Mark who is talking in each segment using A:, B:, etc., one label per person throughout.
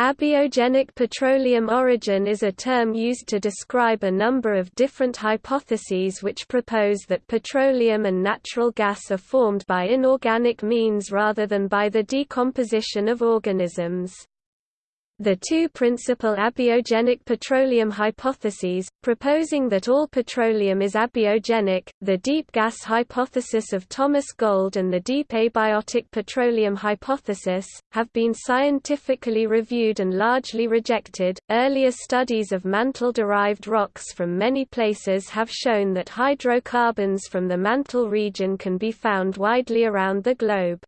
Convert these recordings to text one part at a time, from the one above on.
A: Abiogenic petroleum origin is a term used to describe a number of different hypotheses which propose that petroleum and natural gas are formed by inorganic means rather than by the decomposition of organisms. The two principal abiogenic petroleum hypotheses, proposing that all petroleum is abiogenic, the deep gas hypothesis of Thomas Gold and the deep abiotic petroleum hypothesis, have been scientifically reviewed and largely rejected. Earlier studies of mantle derived rocks from many places have shown that hydrocarbons from the mantle region can be found widely around the globe.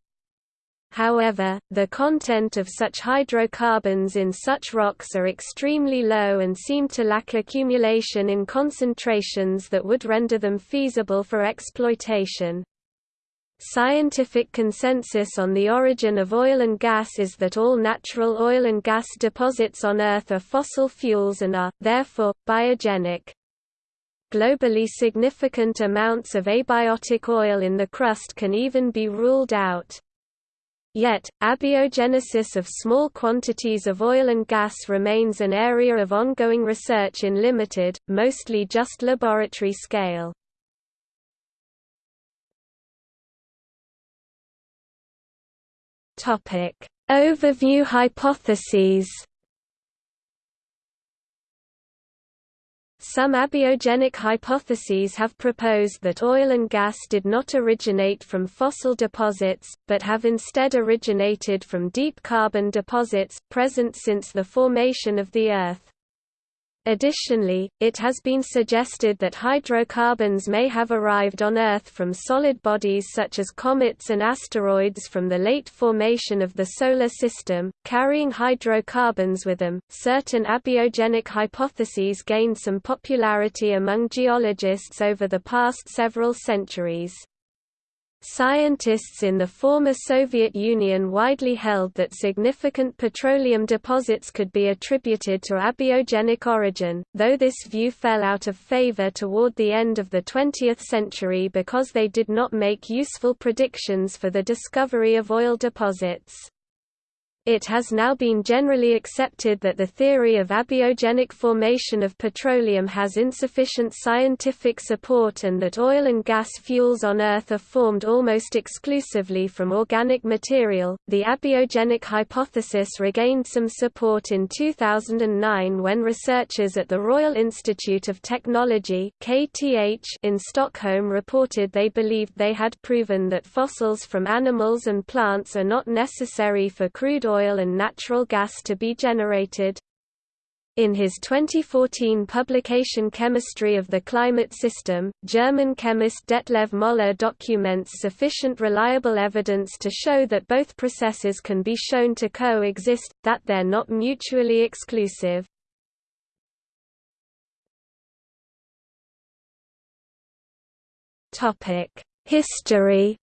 A: However, the content of such hydrocarbons in such rocks are extremely low and seem to lack accumulation in concentrations that would render them feasible for exploitation. Scientific consensus on the origin of oil and gas is that all natural oil and gas deposits on Earth are fossil fuels and are, therefore, biogenic. Globally significant amounts of abiotic oil in the crust can even be ruled out. Yet, abiogenesis of small quantities of oil and gas remains an area of ongoing research in limited, mostly just laboratory scale. Overview hypotheses Some abiogenic hypotheses have proposed that oil and gas did not originate from fossil deposits, but have instead originated from deep carbon deposits, present since the formation of the Earth. Additionally, it has been suggested that hydrocarbons may have arrived on Earth from solid bodies such as comets and asteroids from the late formation of the Solar System, carrying hydrocarbons with them. Certain abiogenic hypotheses gained some popularity among geologists over the past several centuries. Scientists in the former Soviet Union widely held that significant petroleum deposits could be attributed to abiogenic origin, though this view fell out of favor toward the end of the 20th century because they did not make useful predictions for the discovery of oil deposits. It has now been generally accepted that the theory of abiogenic formation of petroleum has insufficient scientific support and that oil and gas fuels on Earth are formed almost exclusively from organic material. The abiogenic hypothesis regained some support in 2009 when researchers at the Royal Institute of Technology (KTH) in Stockholm reported they believed they had proven that fossils from animals and plants are not necessary for crude oil and natural gas to be generated. In his 2014 publication Chemistry of the Climate System, German chemist Detlev Moller documents sufficient reliable evidence to show that both processes can be shown to coexist, that they're not mutually exclusive. History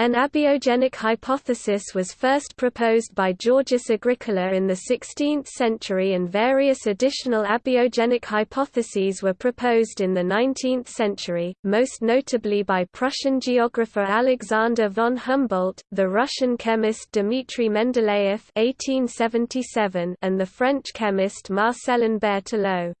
A: An abiogenic hypothesis was first proposed by Georgius Agricola in the 16th century and various additional abiogenic hypotheses were proposed in the 19th century, most notably by Prussian geographer Alexander von Humboldt, the Russian chemist Dmitry Mendeleev (1877), and the French chemist Marcelin Berthelot.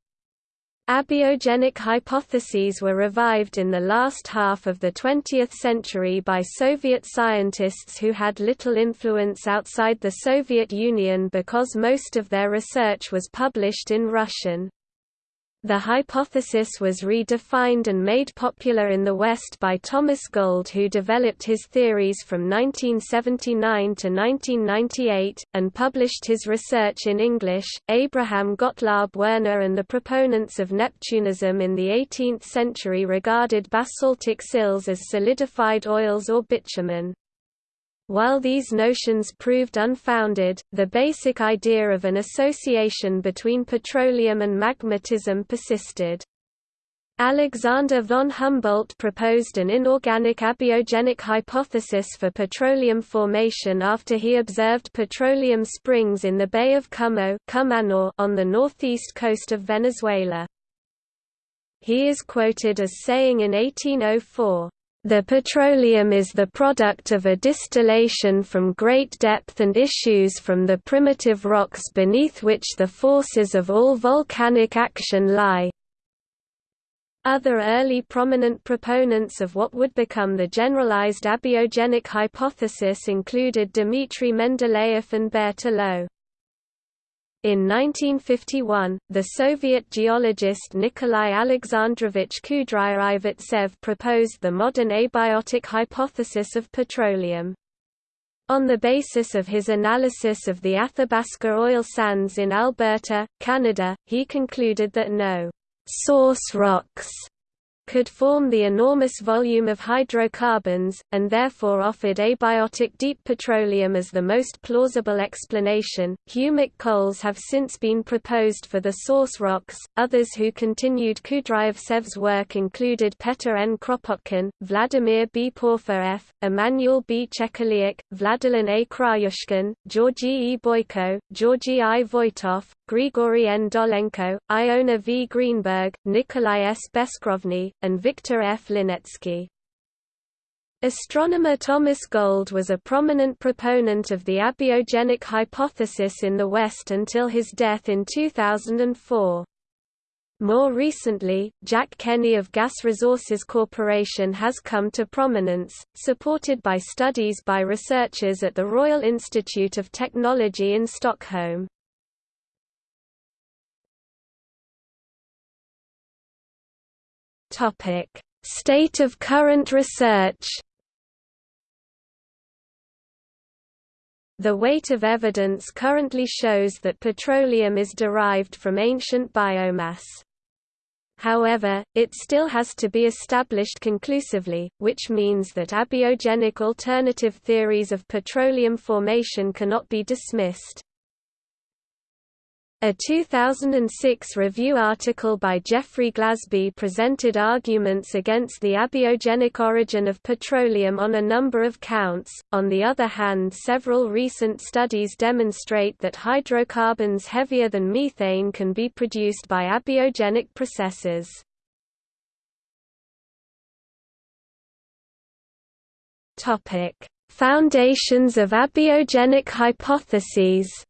A: Abiogenic hypotheses were revived in the last half of the 20th century by Soviet scientists who had little influence outside the Soviet Union because most of their research was published in Russian. The hypothesis was redefined and made popular in the West by Thomas Gold who developed his theories from 1979 to 1998, and published his research in English. Abraham Gottlob Werner and the proponents of Neptunism in the 18th century regarded basaltic sills as solidified oils or bitumen. While these notions proved unfounded, the basic idea of an association between petroleum and magmatism persisted. Alexander von Humboldt proposed an inorganic abiogenic hypothesis for petroleum formation after he observed petroleum springs in the Bay of Cumo on the northeast coast of Venezuela. He is quoted as saying in 1804, The petroleum is the product of a distillation from great depth and issues from the primitive rocks beneath which the forces of all volcanic action lie. Other early prominent proponents of what would become the generalized abiogenic hypothesis included Dmitry Mendeleev and Berthelot. In 1951, the Soviet geologist Nikolai Alexandrovich Kudryavtsev proposed the modern abiotic hypothesis of petroleum. On the basis of his analysis of the Athabasca oil sands in Alberta, Canada, he concluded that no source rocks could form the enormous volume of hydrocarbons, and therefore offered abiotic deep petroleum as the most plausible explanation. Humic coals have since been proposed for the source rocks. Others who continued Kudryavtsev's work included Petr N. Kropotkin, Vladimir B. Porfirev, Emanuel B. Chekaliuk, Vladilin A. Krayushkin, Georgy E. Boyko, Georgy I. Voitov, Grigory N. Dolenko, Iona V. Greenberg, Nikolai S. Beskrovny, and Viktor F. Linetsky. Astronomer Thomas Gold was a prominent proponent of the abiogenic hypothesis in the West until his death in 2004. More recently, Jack Kenney of Gas Resources Corporation has come to prominence, supported by studies by researchers at the Royal Institute of Technology in Stockholm. Topic: State of current research. The weight of evidence currently shows that petroleum is derived from ancient biomass. However, it still has to be established conclusively, which means that abiogenic alternative theories of petroleum formation cannot be dismissed. A 2006 review article by Jeffrey Glasby presented arguments against the abiogenic origin of petroleum on a number of counts. On the other hand, several recent studies demonstrate that hydrocarbons heavier than methane can be produced by abiogenic processes. Topic: Foundations of abiogenic hypotheses.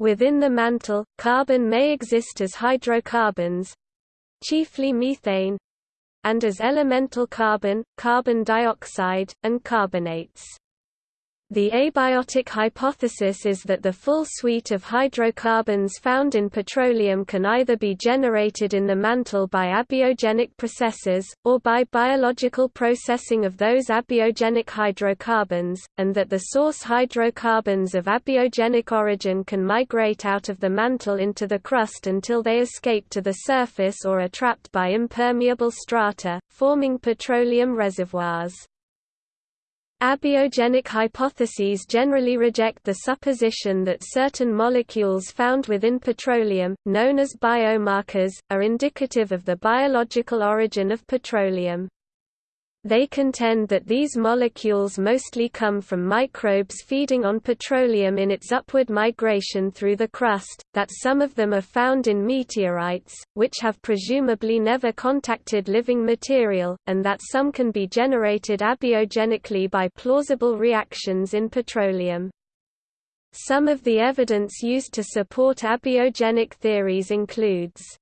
A: Within the mantle, carbon may exist as hydrocarbons chiefly methane and as elemental carbon, carbon dioxide, and carbonates. The abiotic hypothesis is that the full suite of hydrocarbons found in petroleum can either be generated in the mantle by abiogenic processes, or by biological processing of those abiogenic hydrocarbons, and that the source hydrocarbons of abiogenic origin can migrate out of the mantle into the crust until they escape to the surface or are trapped by impermeable strata, forming petroleum reservoirs. Abiogenic hypotheses generally reject the supposition that certain molecules found within petroleum, known as biomarkers, are indicative of the biological origin of petroleum. They contend that these molecules mostly come from microbes feeding on petroleum in its upward migration through the crust, that some of them are found in meteorites, which have presumably never contacted living material, and that some can be generated abiogenically by plausible reactions in petroleum. Some of the evidence used to support abiogenic theories includes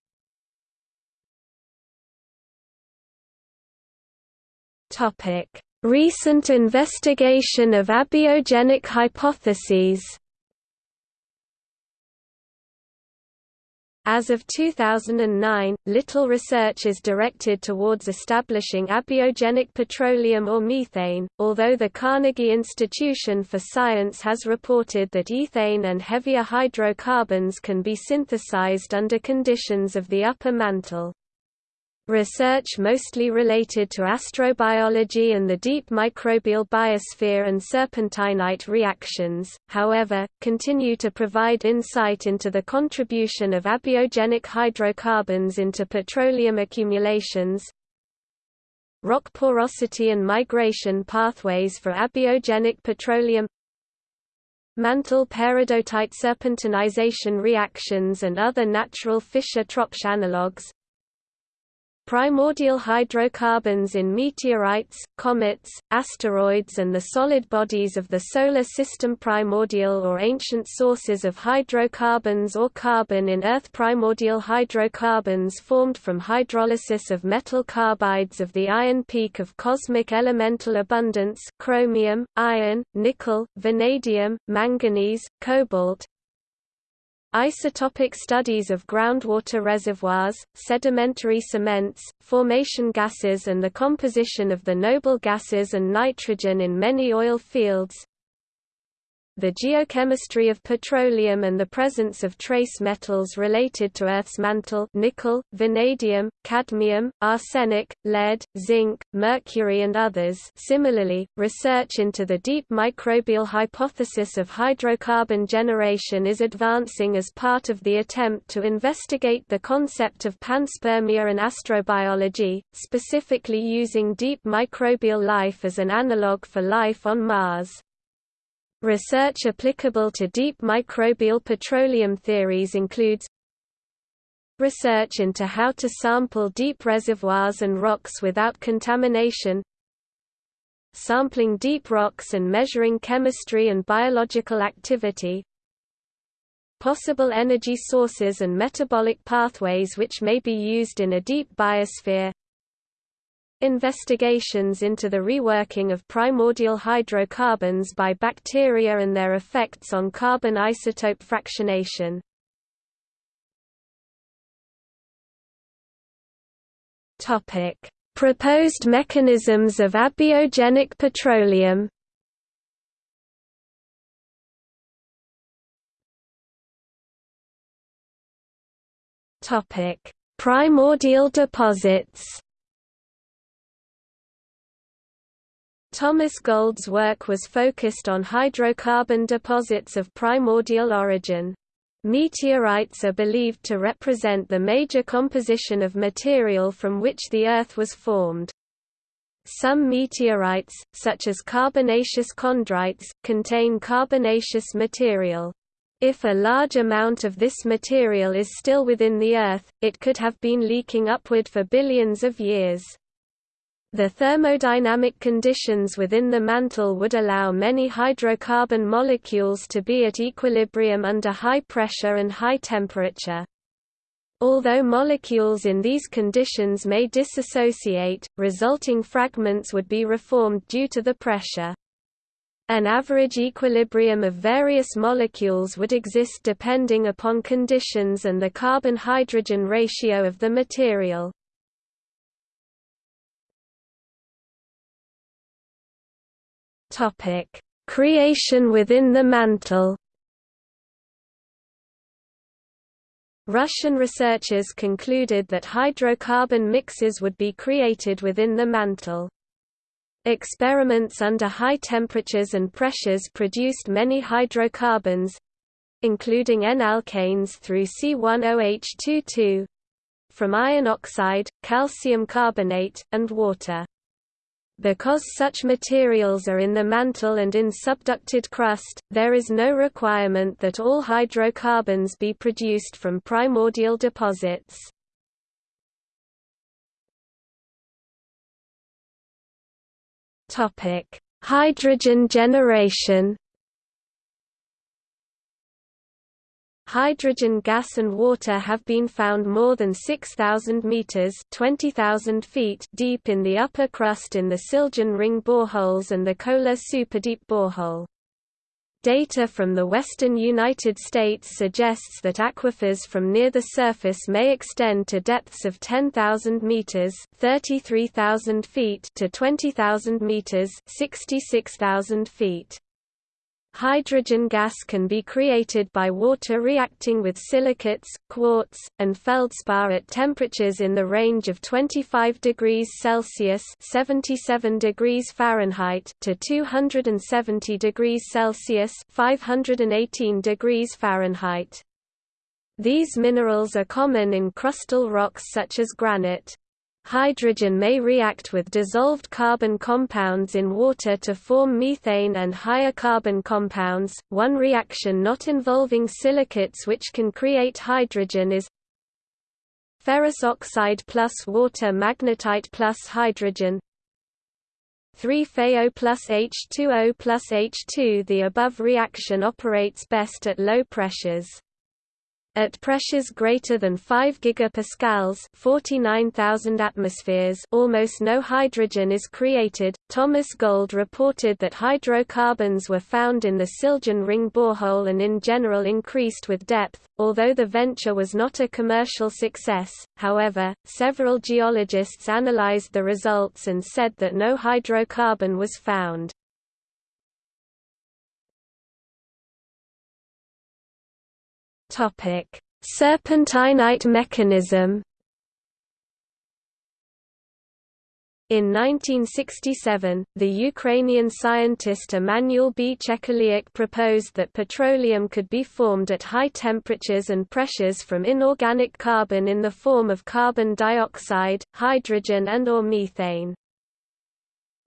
A: Topic: Recent investigation of abiogenic hypotheses. As of 2009, little research is directed towards establishing abiogenic petroleum or methane, although the Carnegie Institution for Science has reported that ethane and heavier hydrocarbons can be synthesized under conditions of the upper mantle. Research mostly related to astrobiology and the deep microbial biosphere and serpentinite reactions, however, continue to provide insight into the contribution of abiogenic hydrocarbons into petroleum accumulations, rock porosity and migration pathways for abiogenic petroleum mantle peridotite serpentinization reactions and other natural Fischer-Tropsch analogues Primordial hydrocarbons in meteorites, comets, asteroids and the solid bodies of the Solar System Primordial or ancient sources of hydrocarbons or carbon in Earth. Primordial hydrocarbons formed from hydrolysis of metal carbides of the iron peak of cosmic elemental abundance chromium, iron, nickel, vanadium, manganese, cobalt, Isotopic studies of groundwater reservoirs, sedimentary cements, formation gases and the composition of the noble gases and nitrogen in many oil fields, the geochemistry of petroleum and the presence of trace metals related to Earth's mantle nickel, vanadium, cadmium, arsenic, lead, zinc, mercury and others similarly, research into the deep microbial hypothesis of hydrocarbon generation is advancing as part of the attempt to investigate the concept of panspermia and astrobiology, specifically using deep microbial life as an analogue for life on Mars. Research applicable to deep microbial petroleum theories includes research into how to sample deep reservoirs and rocks without contamination sampling deep rocks and measuring chemistry and biological activity possible energy sources and metabolic pathways which may be used in a deep biosphere Investigations into the reworking of primordial hydrocarbons by bacteria and their effects on carbon isotope fractionation. Topic: Proposed mechanisms of abiogenic petroleum. Topic: Primordial deposits. Thomas Gold's work was focused on hydrocarbon deposits of primordial origin. Meteorites are believed to represent the major composition of material from which the Earth was formed. Some meteorites, such as carbonaceous chondrites, contain carbonaceous material. If a large amount of this material is still within the Earth, it could have been leaking upward for billions of years. The thermodynamic conditions within the mantle would allow many hydrocarbon molecules to be at equilibrium under high pressure and high temperature. Although molecules in these conditions may dissociate, resulting fragments would be reformed due to the pressure. An average equilibrium of various molecules would exist depending upon conditions and the carbon-hydrogen ratio of the material. Topic: Creation within the mantle. Russian researchers concluded that hydrocarbon mixes would be created within the mantle. Experiments under high temperatures and pressures produced many hydrocarbons including N-alkanes through C10H22 from iron oxide, calcium carbonate, and water. Because such materials are in the mantle and in subducted crust, there is no requirement that all hydrocarbons be produced from primordial deposits. Hydrogen generation Hydrogen gas and water have been found more than 6,000 meters (20,000 feet) deep in the upper crust in the Siljan ring boreholes and the Kola superdeep borehole. Data from the western United States suggests that aquifers from near the surface may extend to depths of 10,000 meters (33,000 feet) to 20,000 meters (66,000 feet). Hydrogen gas can be created by water reacting with silicates, quartz, and feldspar at temperatures in the range of 25 degrees Celsius (77 degrees Fahrenheit) to 270 degrees Celsius (518 degrees Fahrenheit). These minerals are common in crustal rocks such as granite. Hydrogen may react with dissolved carbon compounds in water to form methane and higher carbon compounds. One reaction not involving silicates which can create hydrogen is ferrous oxide plus water magnetite plus hydrogen 3FeO plus H2O plus H2 The above reaction operates best at low pressures. At pressures greater than 5 gigapascals, 49,000 atmospheres, almost no hydrogen is created. Thomas Gold reported that hydrocarbons were found in the Siljan ring borehole and in general increased with depth. Although the venture was not a commercial success, however, several geologists analyzed the results and said that no hydrocarbon was found. Serpentinite mechanism. In 1967, the Ukrainian scientist Emanuel B. Chekaliuk proposed that petroleum could be formed at high temperatures and pressures from inorganic carbon in the form of carbon dioxide, hydrogen and or methane.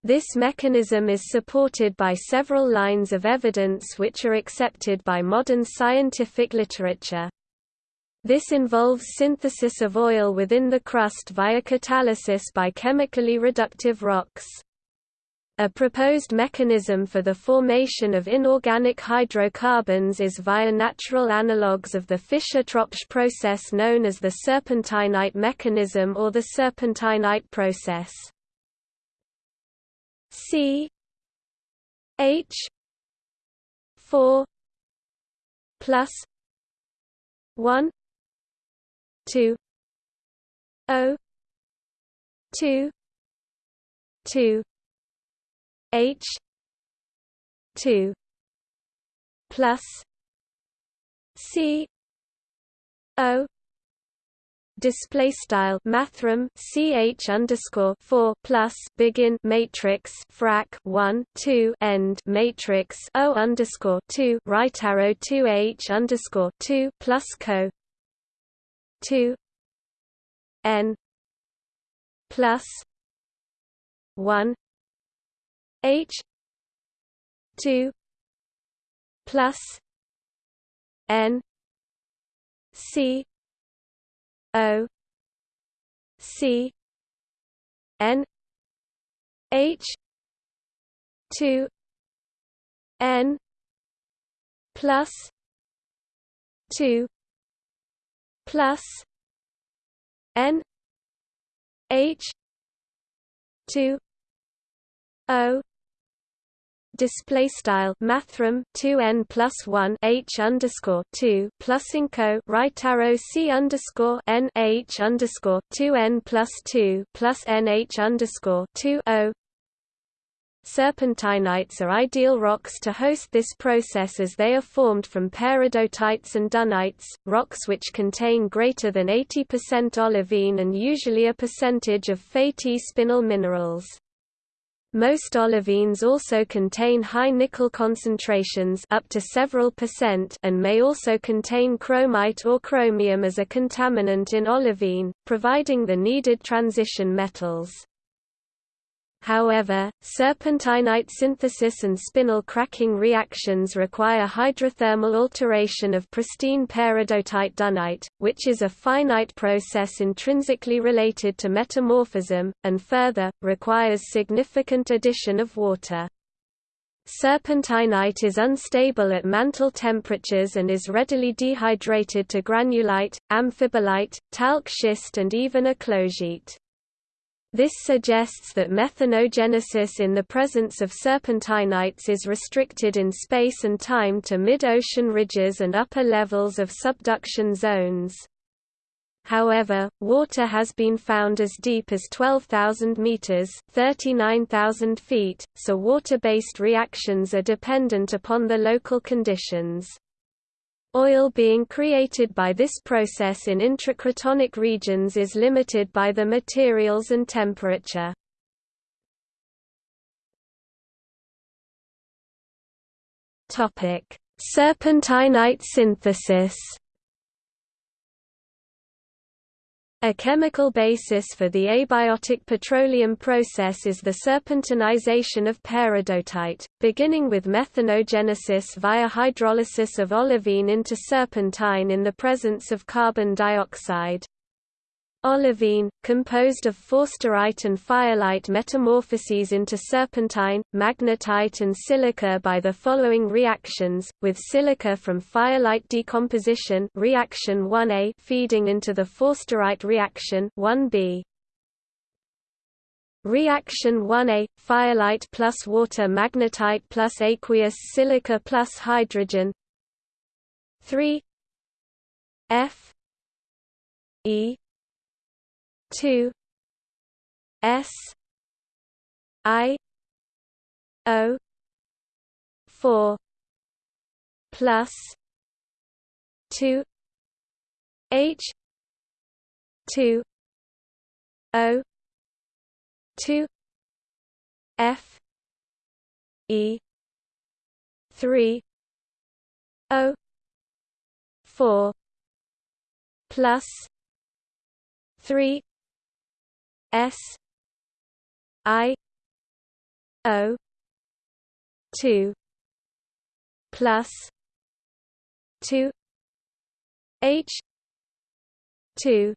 A: This mechanism is supported by several lines of evidence which are accepted by modern scientific literature. This involves synthesis of oil within the crust via catalysis by chemically reductive rocks. A proposed mechanism for the formation of inorganic hydrocarbons is via natural analogues of the Fischer-Tropsch process known as the serpentinite mechanism or the serpentinite process. C H four plus one two O two two H two plus C O display style mathrm ch underscore four plus begin matrix frac one two end matrix o underscore two right arrow two h underscore two plus co two n plus one h two plus n c O C N H two N plus two plus N H two O display style mathrm 2n plus 1 h underscore 2 plus inco right arrow c underscore n h underscore 2n plus 2 plus n h underscore 2 o Serpentinites are ideal rocks to host this process as they are formed from peridotites and dunites, rocks which contain greater than 80% olivine and usually a percentage of Fe-T spinel minerals. Most olivines also contain high nickel concentrations up to several percent and may also contain chromite or chromium as a contaminant in olivine, providing the needed transition metals. However, serpentinite synthesis and spinel cracking reactions require hydrothermal alteration of pristine peridotite dunite, which is a finite process intrinsically related to metamorphism, and further, requires significant addition of water. Serpentinite is unstable at mantle temperatures and is readily dehydrated to granulite, amphibolite, talc schist and even eclogite. This suggests that methanogenesis in the presence of serpentinites is restricted in space and time to mid-ocean ridges and upper levels of subduction zones. However, water has been found as deep as 12,000 meters (39,000 feet), so water-based reactions are dependent upon the local conditions. Oil being created by this process in intracratonic regions is limited by the materials and temperature. Serpentinite synthesis A chemical basis for the abiotic petroleum process is the serpentinization of peridotite, beginning with methanogenesis via hydrolysis of olivine into serpentine in the presence of carbon dioxide. Olivine, composed of forsterite and fayalite metamorphoses into serpentine, magnetite and silica by the following reactions, with silica from fayalite decomposition reaction 1A feeding into the forsterite reaction 1B. Reaction 1A – Fayalite plus water magnetite plus aqueous silica plus hydrogen 3 F E 2 S I O 4 plus 2 H 2 O 2 F E 3 O 4 plus 3 S I O two plus two H two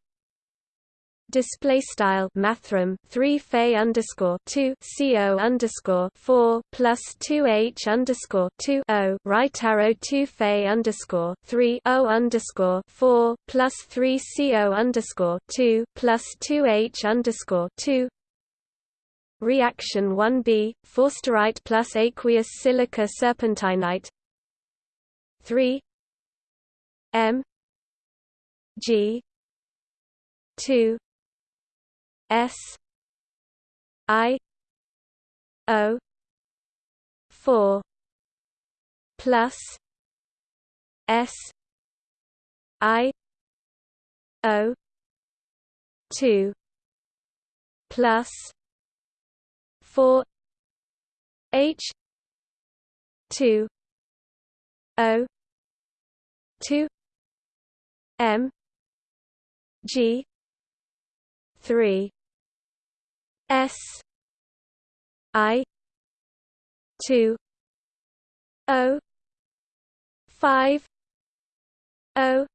A: display style mathrm 3 fe underscore 2 co underscore 4 plus 2 h underscore 2 o right arrow 2 fe underscore 3 o underscore 4 plus 3 co underscore 2 plus 2 h underscore 2 reaction 1b forsterite plus aqueous silica serpentinite. 3 m g 2 S I O four plus S I O two plus four H two O two M G three S I two O five O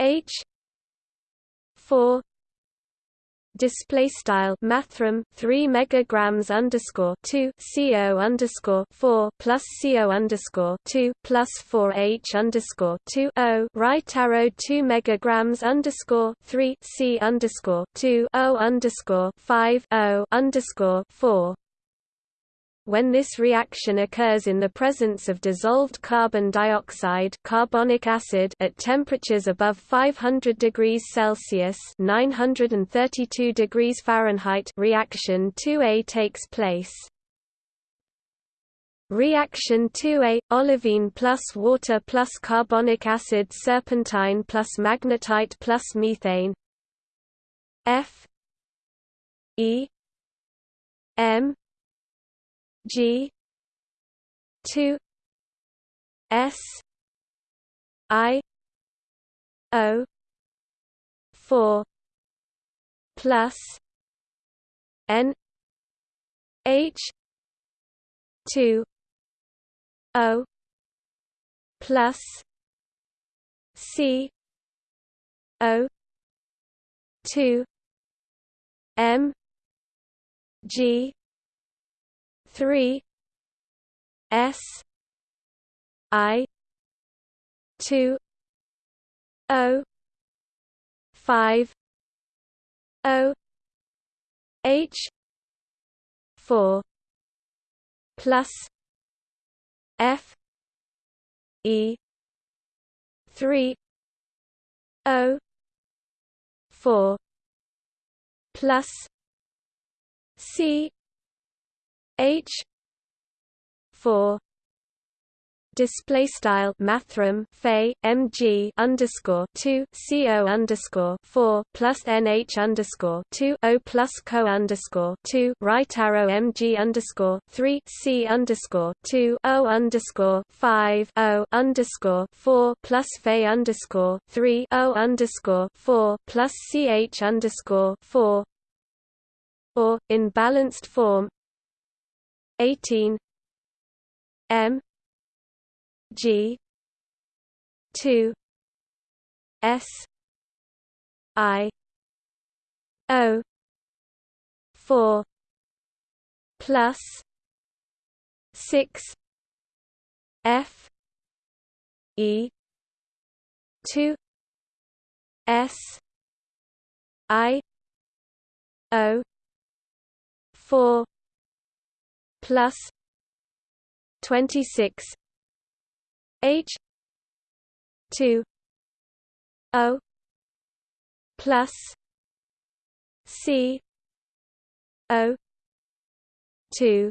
A: H four display style mathrm 3 megagrams underscore 2 co underscore 4 plus co underscore 2 plus 4 h underscore 2 o right arrow 2 megagrams underscore 3 c underscore 2 o underscore 5 o underscore 4 when this reaction occurs in the presence of dissolved carbon dioxide carbonic acid at temperatures above 500 degrees Celsius 932 degrees Fahrenheit reaction 2A takes place. Reaction 2A – olivine plus water plus carbonic acid serpentine plus magnetite plus methane F E M G two S I O four plus N H two O plus C O two M G three S I two O five O H four plus F E three O four plus C H four display style mathrm Fe mg underscore two co underscore four plus nh underscore two o plus co underscore two right arrow mg underscore three c underscore two o underscore five o underscore four plus Fe underscore three o underscore four plus ch underscore four or in balanced form 18 M G two S I O four plus six F E two S I O four plus twenty six H two O plus C O two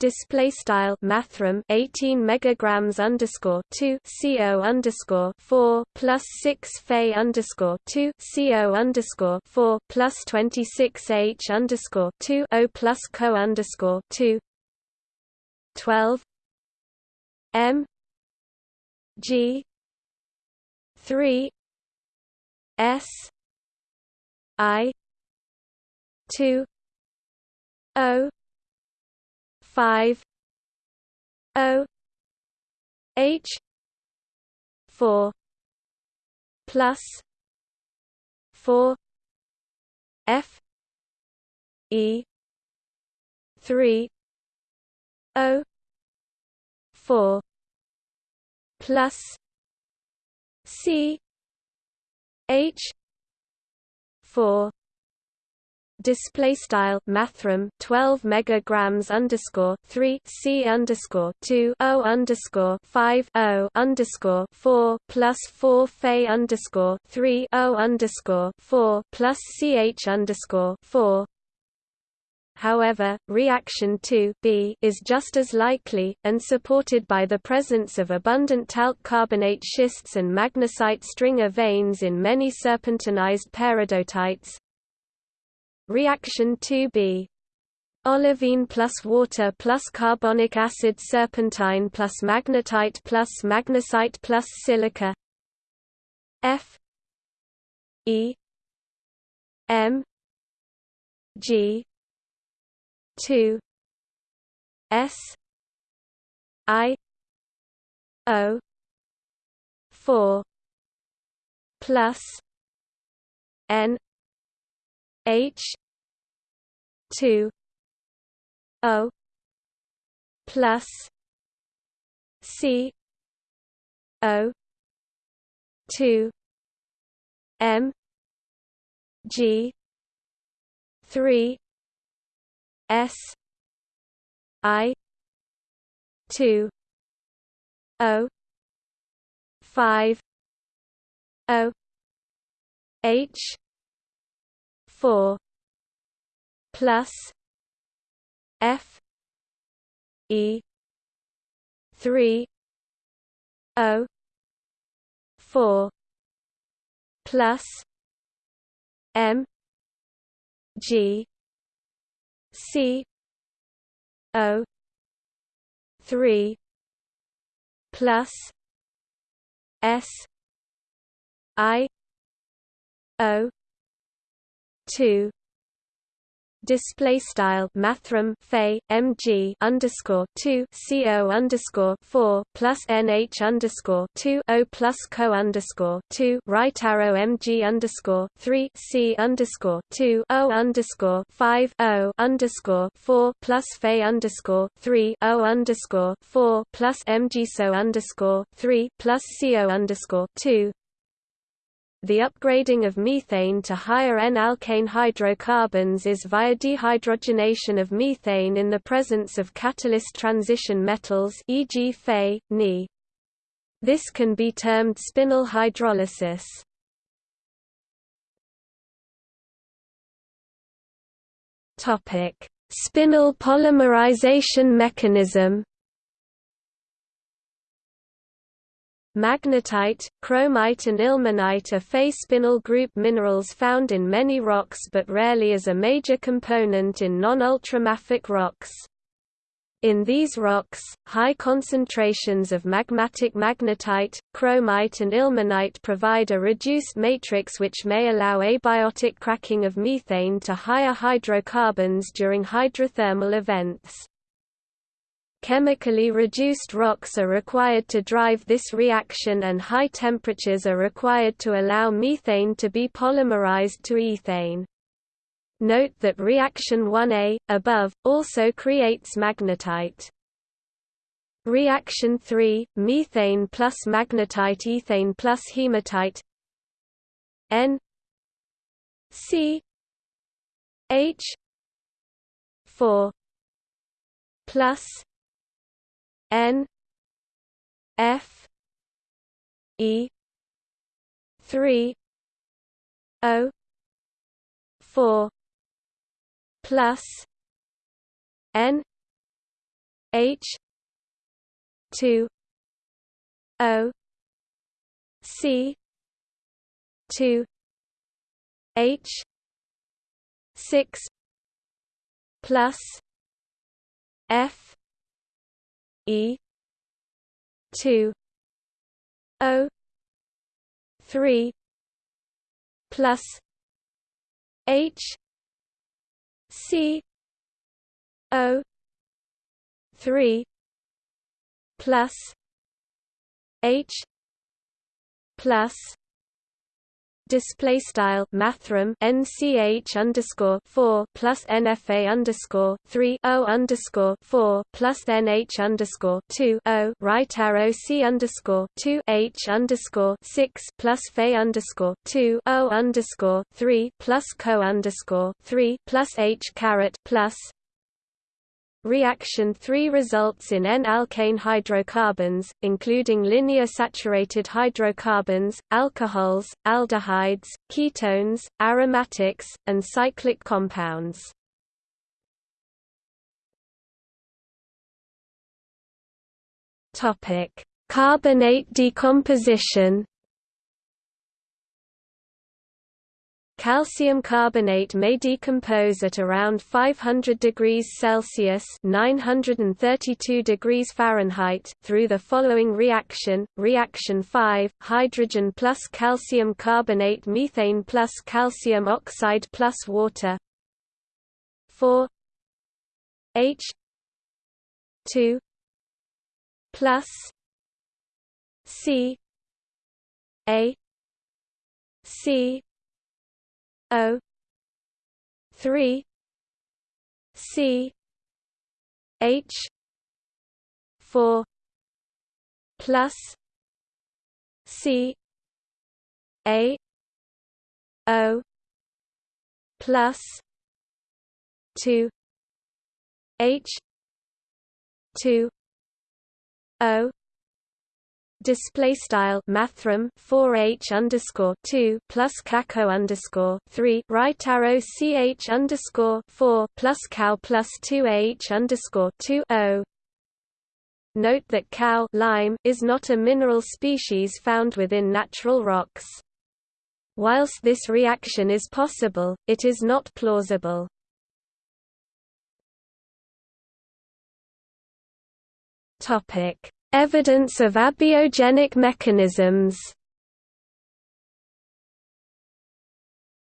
A: display style mathrm 18 megagrams underscore 2 co underscore 4 plus 6 fe underscore 2 co underscore 4 plus 26 h underscore 2 o plus co underscore 2 12 m g 3 s i 2 o five O H four plus four F E three O four plus C H four display style mathrm 12 megagrams underscore 3 c underscore 2 o underscore 5 o underscore 4 plus 4 fe underscore 3 o underscore 4 plus ch underscore 4 However, reaction 2 B is just as likely, and supported by the presence of abundant talc carbonate schists and magnesite stringer veins in many serpentinized peridotites, Reaction 2b Olivine plus water plus carbonic acid serpentine plus magnetite plus magnesite plus silica. F. E. M. G. two. S. I. O. four. Plus. N. H two O plus C O two M G three S I two O five O H four plus F E three O four plus M G C O three plus S I O two display style mathrm fe mg underscore 2 co underscore 4 plus nh underscore 2 o plus co underscore 2 right arrow mg underscore 3 c underscore 2 o underscore 5 o underscore 4 plus fe underscore 3 o underscore 4 plus mg so underscore 3 plus co underscore 2 the upgrading of methane to higher N-alkane hydrocarbons is via dehydrogenation of methane in the presence of catalyst transition metals e.g. Fe, Ni. This can be termed spinel hydrolysis. Topic: Spinel polymerization mechanism Magnetite, chromite and ilmenite are Fe spinel group minerals found in many rocks but rarely as a major component in non-ultramafic rocks. In these rocks, high concentrations of magmatic magnetite, chromite and ilmenite provide a reduced matrix which may allow abiotic cracking of methane to higher hydrocarbons during hydrothermal events. Chemically reduced rocks are required to drive this reaction and high temperatures are required to allow methane to be polymerized to ethane. Note that reaction 1A, above, also creates magnetite. Reaction 3, methane plus magnetite ethane plus hematite. N. C. H. 4 plus N F E 3 O 4 plus N H two O C two H six plus F E. two. O. three. Plus H. C. O. three. Plus H. Plus display style mathrm nch underscore four plus nfa underscore three o underscore four plus nh underscore two o right arrow c underscore two h underscore six plus fe underscore two o underscore three plus co underscore three plus h caret plus Reaction 3 results in N-alkane hydrocarbons, including linear saturated hydrocarbons, alcohols, aldehydes, ketones, aromatics, and cyclic compounds. Carbonate decomposition Calcium carbonate may decompose at around 500 degrees Celsius (932 degrees Fahrenheit) through the following reaction: Reaction 5: hydrogen plus calcium carbonate, methane plus calcium oxide plus water. 4 H. 2 plus. C. A. C O. three. C. H. four. Plus C. A. O. Plus two. H. two. O display style mathrm 4h underscore 2 plus caco underscore 3 right arrow ch underscore 4 plus cow plus 2h underscore 2 o Note that cow lime is not a mineral species found within natural rocks. Whilst this reaction is possible, it is not plausible. Topic Evidence of abiogenic mechanisms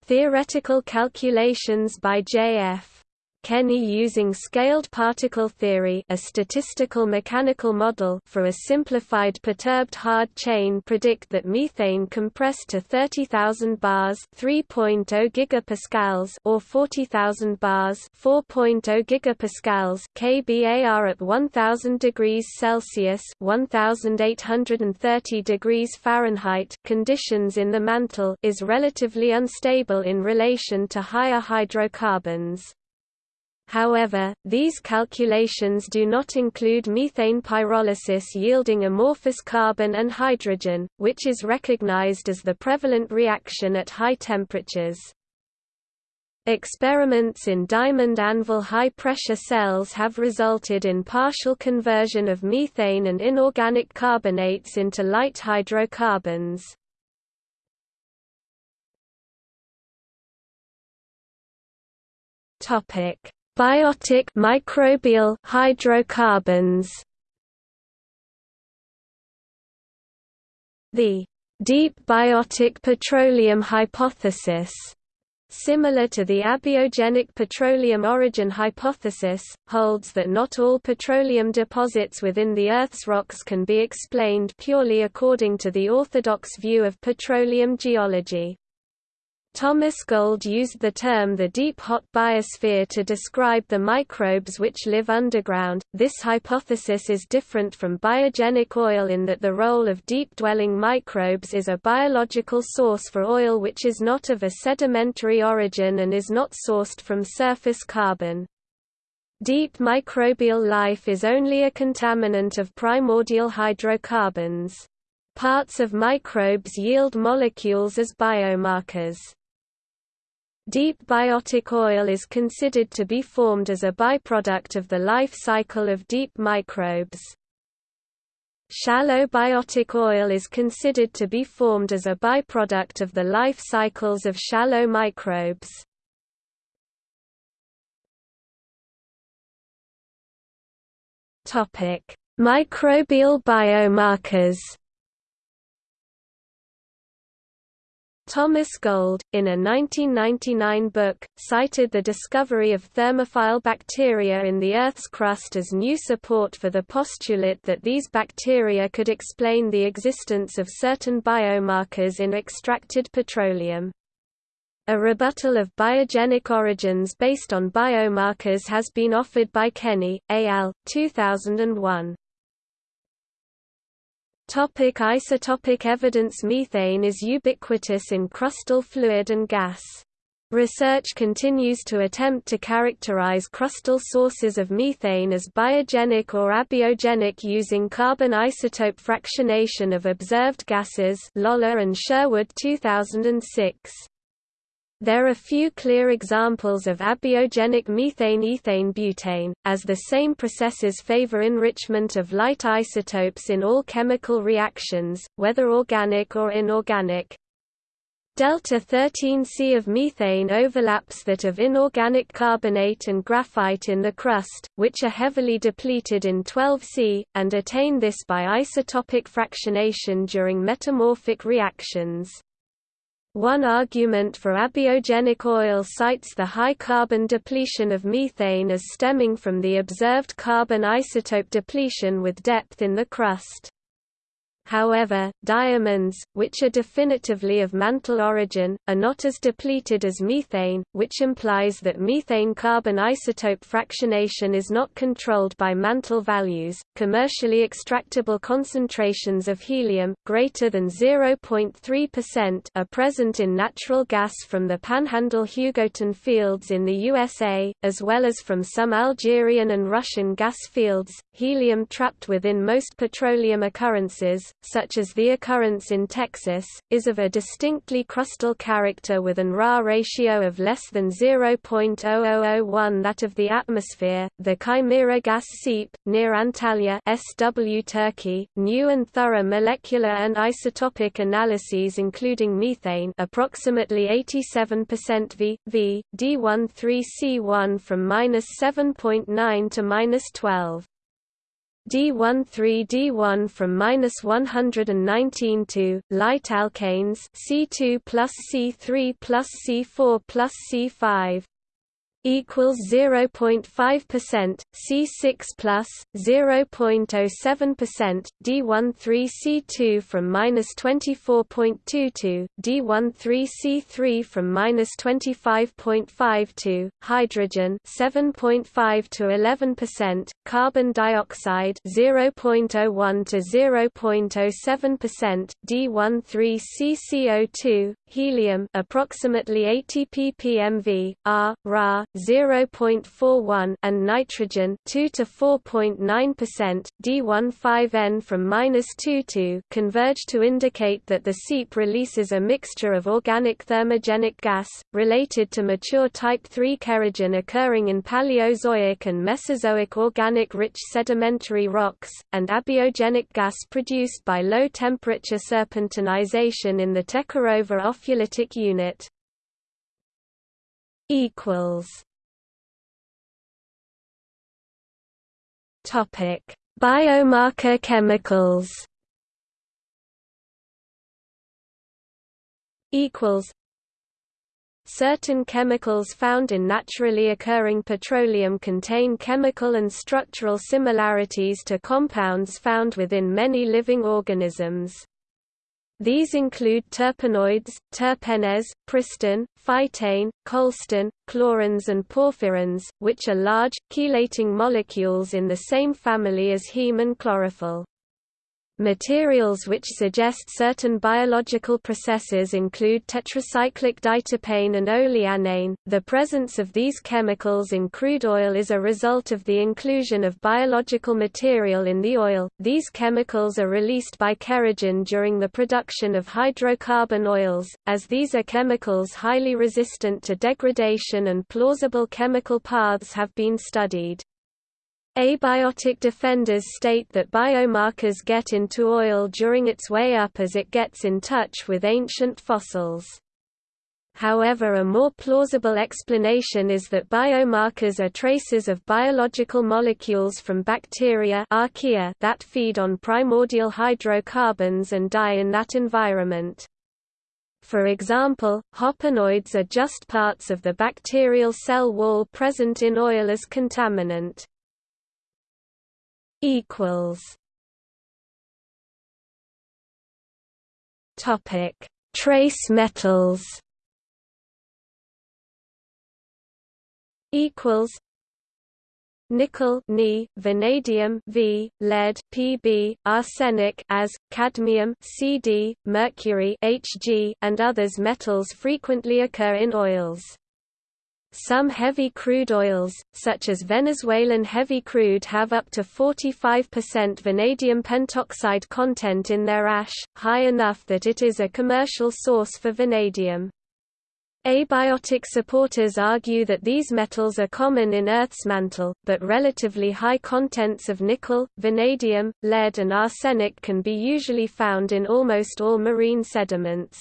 A: Theoretical calculations by J.F. Kenney using scaled particle theory a statistical mechanical model for a simplified perturbed hard chain predict that methane compressed to 30,000 bars 3.0 gigapascals or 40,000 bars 4.0 gigapascals kBAR at 1000 degrees Celsius 1830 degrees Fahrenheit conditions in the mantle is relatively unstable in relation to higher hydrocarbons. However, these calculations do not include methane pyrolysis yielding amorphous carbon and hydrogen, which is recognized as the prevalent reaction at high temperatures. Experiments in diamond anvil high-pressure cells have resulted in partial conversion of methane and inorganic carbonates into light hydrocarbons. Topic: Biotic microbial hydrocarbons The deep biotic petroleum hypothesis similar to the abiogenic petroleum origin hypothesis, holds that not all petroleum deposits within the Earth's rocks can be explained purely according to the orthodox view of petroleum geology. Thomas Gold used the term the deep hot biosphere to describe the microbes which live underground. This hypothesis is different from biogenic oil in that the role of deep-dwelling microbes is a biological source for oil which is not of a sedimentary origin and is not sourced from surface carbon. Deep microbial life is only a contaminant of primordial hydrocarbons. Parts of microbes yield molecules as biomarkers. Deep biotic oil is considered to be formed as a byproduct of the life cycle of deep microbes. Shallow biotic oil is considered to be formed as a byproduct of the life cycles of shallow microbes. Microbial biomarkers Thomas Gold, in a 1999 book, cited the discovery of thermophile bacteria in the Earth's crust as new support for the postulate that these bacteria could explain the existence of certain biomarkers in extracted petroleum. A rebuttal of biogenic origins based on biomarkers has been offered by Kenney, al. 2001. Topic isotopic evidence Methane is ubiquitous in crustal fluid and gas. Research continues to attempt to characterize crustal sources of methane as biogenic or abiogenic using carbon isotope fractionation of observed gases Lollar and Sherwood 2006. There are few clear examples of abiogenic methane-ethane butane, as the same processes favor enrichment of light isotopes in all chemical reactions, whether organic or inorganic. Delta 13C of methane overlaps that of inorganic carbonate and graphite in the crust, which are heavily depleted in 12C, and attain this by isotopic fractionation during metamorphic reactions. One argument for abiogenic oil cites the high carbon depletion of methane as stemming from the observed carbon isotope depletion with depth in the crust. However, diamonds, which are definitively of mantle origin, are not as depleted as methane, which implies that methane carbon isotope fractionation is not controlled by mantle values. Commercially extractable concentrations of helium, greater than 0.3%, are present in natural gas from the Panhandle Hugoton fields in the USA, as well as from some Algerian and Russian gas fields. Helium trapped within most petroleum occurrences, such as the occurrence in Texas, is of a distinctly crustal character with an Ra ratio of less than 0.0001 that of the atmosphere. The Chimera gas seep, near Antalya SW Turkey, new and thorough molecular and isotopic analyses including methane approximately 87% V, V, D13C1 from -7.9 to -12. D13D1 from minus 119 to light alkanes C2 plus C3 plus C4 plus C5 equals 0.5%, C6 plus 0.07%, D13C2 from minus 24.22, D13C3 from minus 25.52, hydrogen 7.5 to 11%, carbon dioxide 0.01 to 0.07%, D13CCO2, helium approximately 80 ppmv, R, Ra 0.41 and nitrogen 2 to 4.9%, D15N from -2 to converge to indicate that the seep releases a mixture of organic thermogenic gas related to mature type 3 kerogen occurring in Paleozoic and Mesozoic organic rich sedimentary rocks and abiogenic gas produced by low temperature serpentinization in the Tekerova unit equals Topic: Biomarker chemicals. Equals. Certain chemicals found in naturally occurring petroleum contain chemical and structural similarities to compounds found within many living organisms. These include terpenoids, terpenes, pristane, phytane, cholestane, chlorines and porphyrins, which are large, chelating molecules in the same family as heme and chlorophyll. Materials which suggest certain biological processes include tetracyclic diterpane and oleanane. The presence of these chemicals in crude oil is a result of the inclusion of biological material in the oil. These chemicals are released by kerogen during the production of hydrocarbon oils, as these are chemicals highly resistant to degradation and plausible chemical paths have been studied. Abiotic defenders state that biomarkers get into oil during its way up as it gets in touch with ancient fossils. However a more plausible explanation is that biomarkers are traces of biological molecules from bacteria archaea that feed on primordial hydrocarbons and die in that environment. For example, hopanoids are just parts of the bacterial cell wall present in oil as contaminant equals Topic: Trace metals. Equals nickel Ni, vanadium V, lead Pb, arsenic as, cadmium Cd, mercury Hg, and others metals frequently occur in oils. Some heavy crude oils, such as Venezuelan heavy crude have up to 45% vanadium pentoxide content in their ash, high enough that it is a commercial source for vanadium. Abiotic supporters argue that these metals are common in Earth's mantle, but relatively high contents of nickel, vanadium, lead and arsenic can be usually found in almost all marine sediments.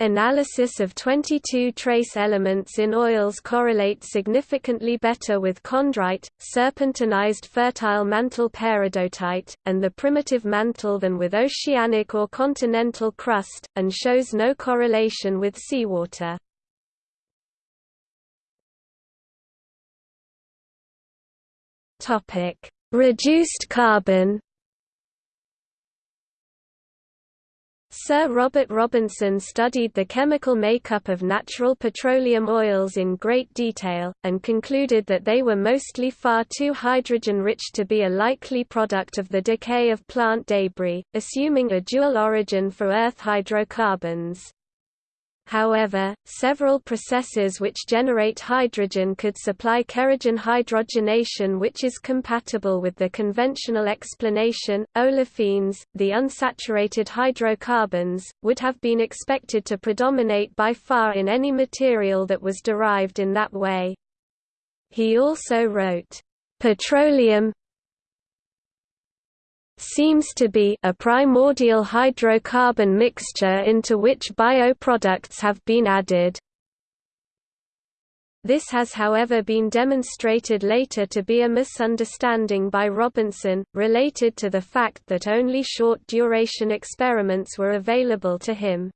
A: Analysis of 22 trace elements in oils correlates significantly better with chondrite, serpentinized fertile mantle peridotite, and the primitive mantle than with oceanic or continental crust, and shows no correlation with seawater. Reduced carbon Sir Robert Robinson studied the chemical makeup of natural petroleum oils in great detail, and concluded that they were mostly far too hydrogen-rich to be a likely product of the decay of plant debris, assuming a dual origin for Earth hydrocarbons. However, several processes which generate hydrogen could supply kerogen hydrogenation which is compatible with the conventional explanation. Olefins, the unsaturated hydrocarbons, would have been expected to predominate by far in any material that was derived in that way. He also wrote, "...petroleum, seems to be a primordial hydrocarbon mixture into which bioproducts have been added. This has however been demonstrated later to be a misunderstanding by Robinson, related to the fact that only short-duration experiments were available to him.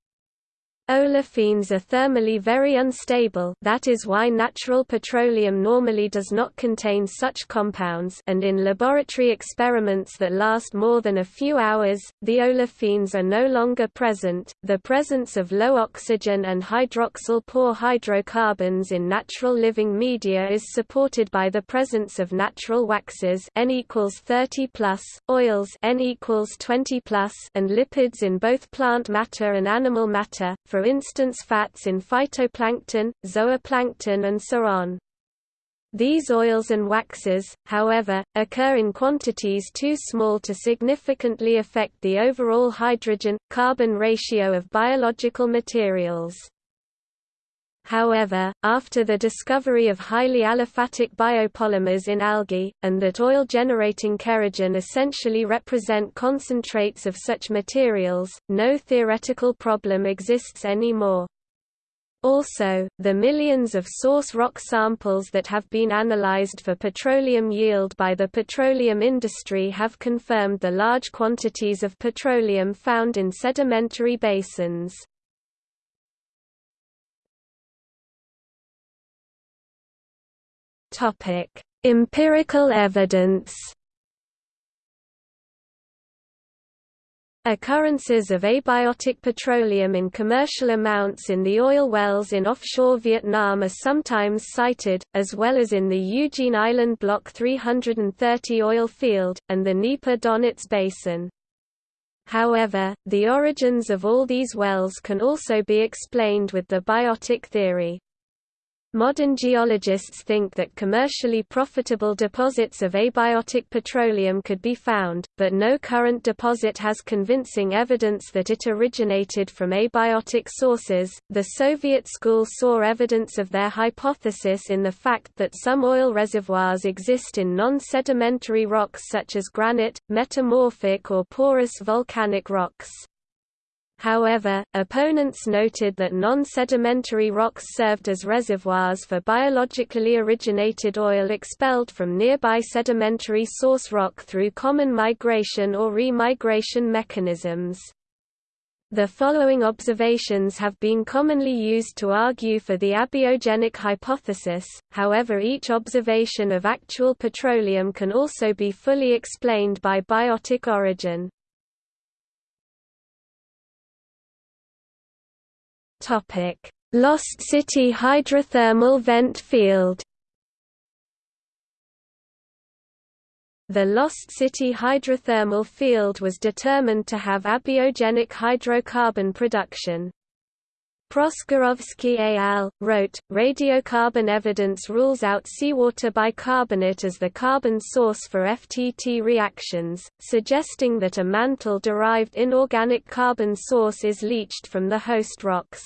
A: Olefins are thermally very unstable that is why natural petroleum normally does not contain such compounds and in laboratory experiments that last more than a few hours, the olefins are no longer present. The presence of low oxygen and hydroxyl poor hydrocarbons in natural living media is supported by the presence of natural waxes N equals 30 plus, oils N equals 20 plus, and lipids in both plant matter and animal matter, for for instance fats in phytoplankton, zooplankton and so on. These oils and waxes, however, occur in quantities too small to significantly affect the overall hydrogen-carbon ratio of biological materials. However, after the discovery of highly aliphatic biopolymers in algae, and that oil-generating kerogen essentially represent concentrates of such materials, no theoretical problem exists anymore. Also, the millions of source rock samples that have been analyzed for petroleum yield by the petroleum industry have confirmed the large quantities of petroleum found in sedimentary basins. Empirical evidence Occurrences of abiotic petroleum in commercial amounts in the oil wells in offshore Vietnam are sometimes cited, as well as in the Eugene Island Block 330 oil field, and the Dnieper Donets Basin. However, the origins of all these wells can also be explained with the biotic theory. Modern geologists think that commercially profitable deposits of abiotic petroleum could be found, but no current deposit has convincing evidence that it originated from abiotic sources. The Soviet school saw evidence of their hypothesis in the fact that some oil reservoirs exist in non sedimentary rocks such as granite, metamorphic or porous volcanic rocks. However, opponents noted that non-sedimentary rocks served as reservoirs for biologically originated oil expelled from nearby sedimentary source rock through common migration or remigration mechanisms. The following observations have been commonly used to argue for the abiogenic hypothesis, however each observation of actual petroleum can also be fully explained by biotic origin. Topic: Lost City hydrothermal vent field. The Lost City hydrothermal field was determined to have abiogenic hydrocarbon production. Proskurowski al. wrote, radiocarbon evidence rules out seawater bicarbonate as the carbon source for FTT reactions, suggesting that a mantle-derived inorganic carbon source is leached from the host rocks.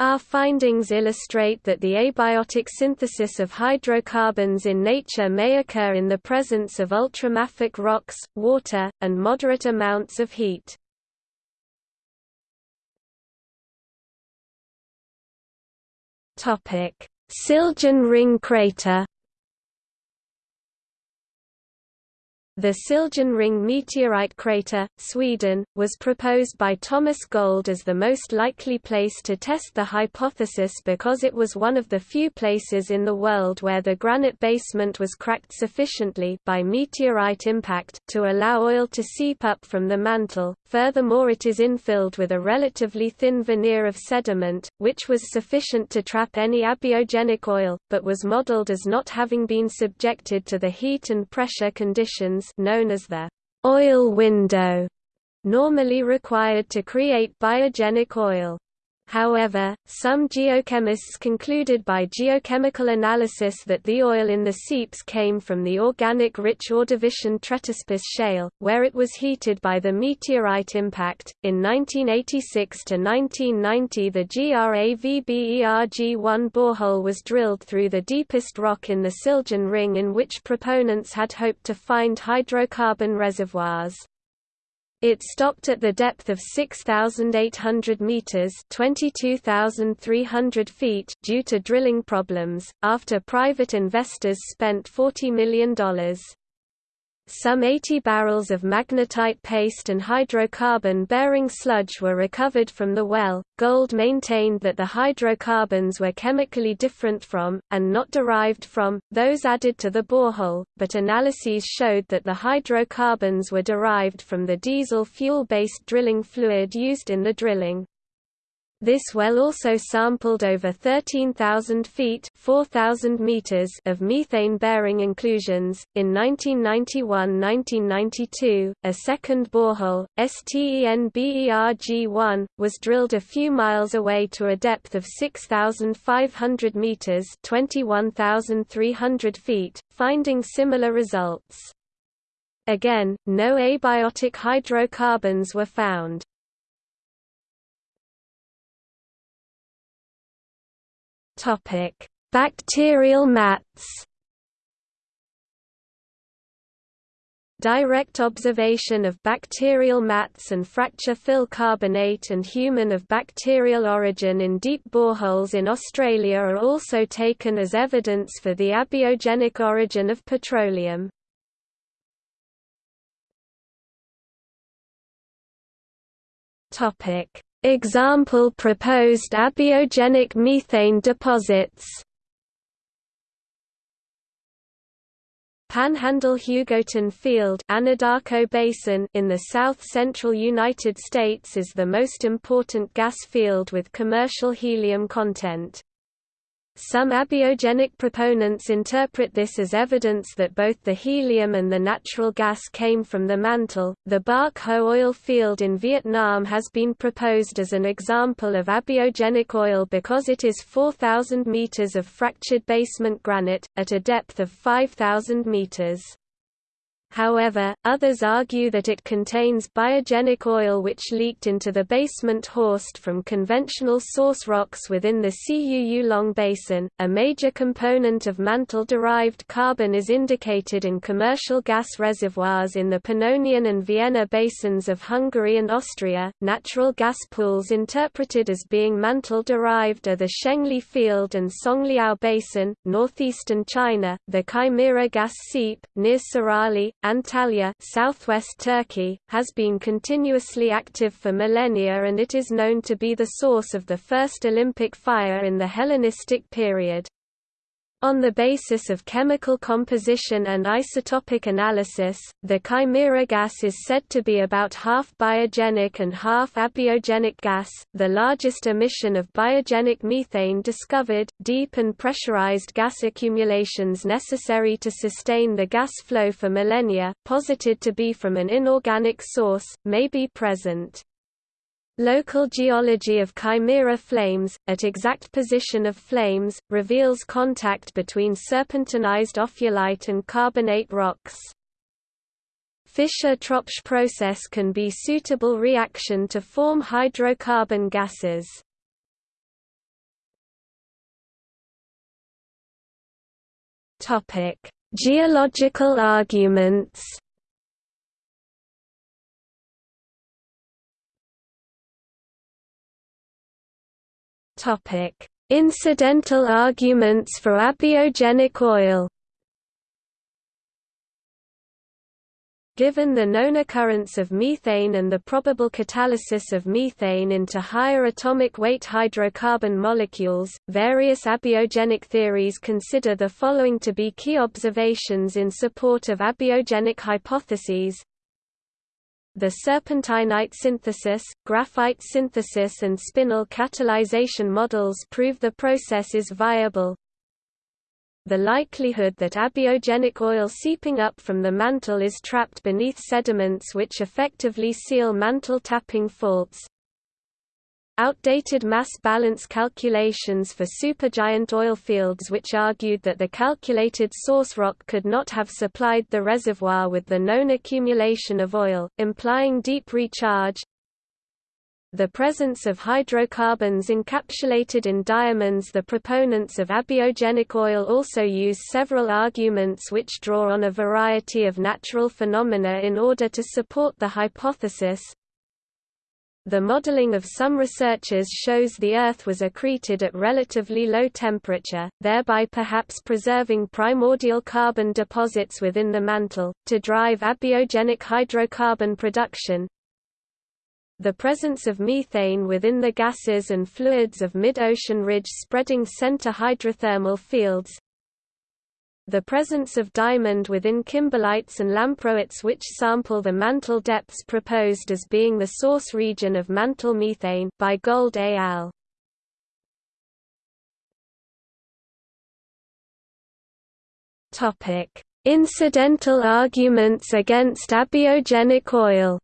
A: Our findings illustrate that the abiotic synthesis of hydrocarbons in nature may occur in the presence of ultramafic rocks, water, and moderate amounts of heat. Siljan ring crater The Siljan Ring meteorite crater, Sweden, was proposed by Thomas Gold as the most likely place to test the hypothesis because it was one of the few places in the world where the granite basement was cracked sufficiently by meteorite impact to allow oil to seep up from the mantle. Furthermore it is infilled with a relatively thin veneer of sediment, which was sufficient to trap any abiogenic oil, but was modeled as not having been subjected to the heat and pressure conditions known as the oil window, normally required to create biogenic oil. However, some geochemists concluded by geochemical analysis that the oil in the seeps came from the organic-rich Ordovician Tretaspis shale, where it was heated by the meteorite impact. In 1986 to 1990, the GRAVBERG-1 borehole was drilled through the deepest rock in the Siljan Ring, in which proponents had hoped to find hydrocarbon reservoirs. It stopped at the depth of 6,800 meters (22,300 feet) due to drilling problems, after private investors spent $40 million. Some 80 barrels of magnetite paste and hydrocarbon-bearing sludge were recovered from the well. Gold maintained that the hydrocarbons were chemically different from, and not derived from, those added to the borehole, but analyses showed that the hydrocarbons were derived from the diesel fuel-based drilling fluid used in the drilling. This well also sampled over 13,000 feet (4,000 meters) of methane-bearing inclusions. In 1991-1992, a second borehole, STENBERG-1, was drilled a few miles away to a depth of 6,500 meters (21,300 feet), finding similar results. Again, no abiotic hydrocarbons were found. Topic: Bacterial mats. Direct observation of bacterial mats and fracture fill carbonate and humin of bacterial origin in deep boreholes in Australia are also taken as evidence for the abiogenic origin of petroleum. Topic: Example proposed abiogenic methane deposits Panhandle-Hugoton Field Anadarko Basin in the south-central United States is the most important gas field with commercial helium content. Some abiogenic proponents interpret this as evidence that both the helium and the natural gas came from the mantle. The Bach Ho oil field in Vietnam has been proposed as an example of abiogenic oil because it is 4,000 meters of fractured basement granite, at a depth of 5,000 meters. However, others argue that it contains biogenic oil which leaked into the basement Horst from conventional source rocks within the Cuu Long Basin. A major component of mantle-derived carbon is indicated in commercial gas reservoirs in the Pannonian and Vienna basins of Hungary and Austria. Natural gas pools interpreted as being mantle-derived are the Shengli Field and Songliao Basin, northeastern China, the Chimera gas seep, near Sarali, Antalya southwest Turkey, has been continuously active for millennia and it is known to be the source of the first Olympic fire in the Hellenistic period. On the basis of chemical composition and isotopic analysis, the chimera gas is said to be about half biogenic and half abiogenic gas, the largest emission of biogenic methane discovered. Deep and pressurized gas accumulations necessary to sustain the gas flow for millennia, posited to be from an inorganic source, may be present. Local geology of chimera flames, at exact position of flames, reveals contact between serpentinized ophiolite and carbonate rocks. Fischer-Tropsch process can be suitable reaction to form hydrocarbon gases. Geological arguments Topic: Incidental arguments for abiogenic oil. Given the known occurrence of methane and the probable catalysis of methane into higher atomic weight hydrocarbon molecules, various abiogenic theories consider the following to be key observations in support of abiogenic hypotheses the serpentinite synthesis, graphite synthesis and spinel catalyzation models prove the process is viable. The likelihood that abiogenic oil seeping up from the mantle is trapped beneath sediments which effectively seal mantle tapping faults, Outdated mass balance calculations for supergiant oil fields which argued that the calculated source rock could not have supplied the reservoir with the known accumulation of oil, implying deep recharge. The presence of hydrocarbons encapsulated in diamonds The proponents of abiogenic oil also use several arguments which draw on a variety of natural phenomena in order to support the hypothesis, the modeling of some researchers shows the Earth was accreted at relatively low temperature, thereby perhaps preserving primordial carbon deposits within the mantle, to drive abiogenic hydrocarbon production. The presence of methane within the gases and fluids of mid-ocean ridge spreading center hydrothermal fields, the presence of diamond within kimberlites and lamproites which sample the mantle depths proposed as being the source region of mantle methane by Gold et al. Topic: Incidental arguments against abiogenic oil.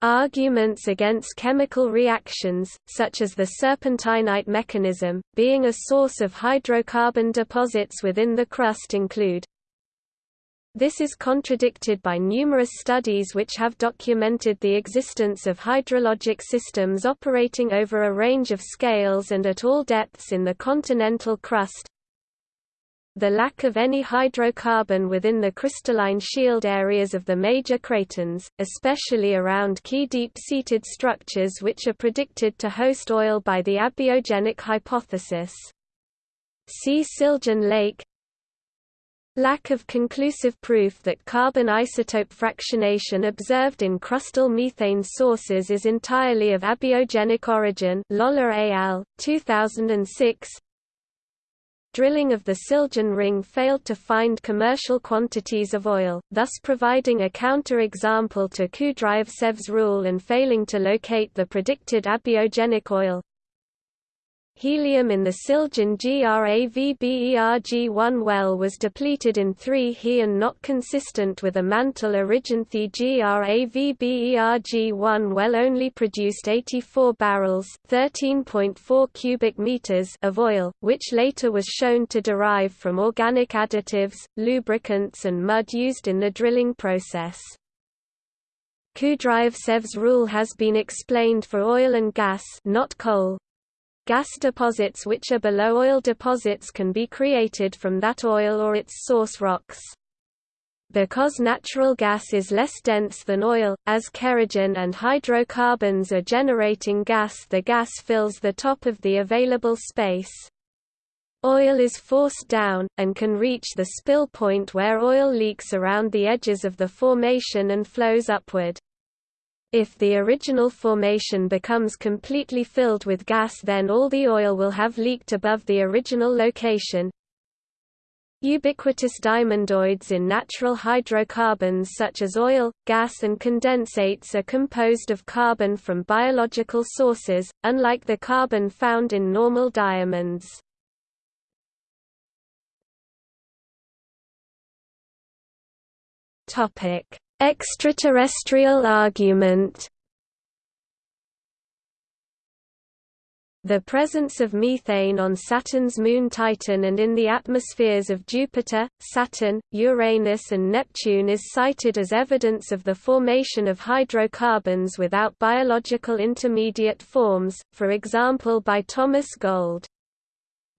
A: Arguments against chemical reactions, such as the serpentinite mechanism, being a source of hydrocarbon deposits within the crust include. This is contradicted by numerous studies which have documented the existence of hydrologic systems operating over a range of scales and at all depths in the continental crust, the lack of any hydrocarbon within the crystalline shield areas of the major cratons, especially around key deep-seated structures which are predicted to host oil by the abiogenic hypothesis. See Siljan Lake Lack of conclusive proof that carbon isotope fractionation observed in crustal methane sources is entirely of abiogenic origin Lollar al. 2006 drilling of the Siljan ring failed to find commercial quantities of oil, thus providing a counter-example to Kudryavtsev's rule and failing to locate the predicted abiogenic oil. Helium in the Siljan GRAVBERG-1 well was depleted in 3 He and not consistent with a mantle Originthi GRAVBERG-1 well only produced 84 barrels 13.4 cubic meters of oil, which later was shown to derive from organic additives, lubricants and mud used in the drilling process. Kudryavtsev's rule has been explained for oil and gas not coal, Gas deposits which are below oil deposits can be created from that oil or its source rocks. Because natural gas is less dense than oil, as kerogen and hydrocarbons are generating gas the gas fills the top of the available space. Oil is forced down, and can reach the spill point where oil leaks around the edges of the formation and flows upward. If the original formation becomes completely filled with gas then all the oil will have leaked above the original location. Ubiquitous diamondoids in natural hydrocarbons such as oil, gas and condensates are composed of carbon from biological sources, unlike the carbon found in normal diamonds. Topic: Extraterrestrial argument The presence of methane on Saturn's moon Titan and in the atmospheres of Jupiter, Saturn, Uranus and Neptune is cited as evidence of the formation of hydrocarbons without biological intermediate forms, for example by Thomas Gold.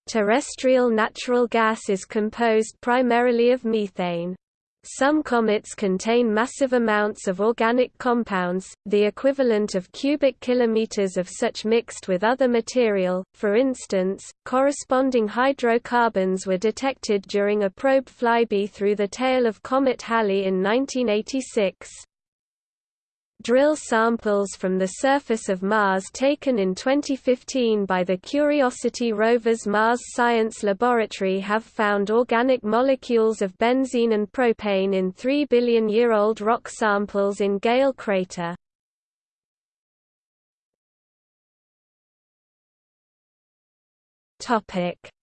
A: Terrestrial natural gas is composed primarily of methane. Some comets contain massive amounts of organic compounds, the equivalent of cubic kilometers of such mixed with other material. For instance, corresponding hydrocarbons were detected during a probe flyby through the tail of comet Halley in 1986. Drill samples from the surface of Mars taken in 2015 by the Curiosity rover's Mars Science Laboratory have found organic molecules of benzene and propane in 3 billion-year-old rock samples in Gale crater.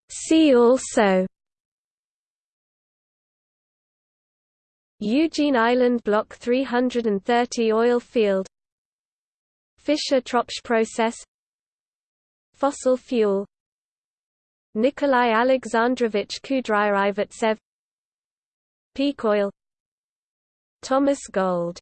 A: See also Eugene Island Block 330 oil field Fischer-Tropsch process Fossil fuel Nikolai Alexandrovich Kudryavtsev Peak oil Thomas Gold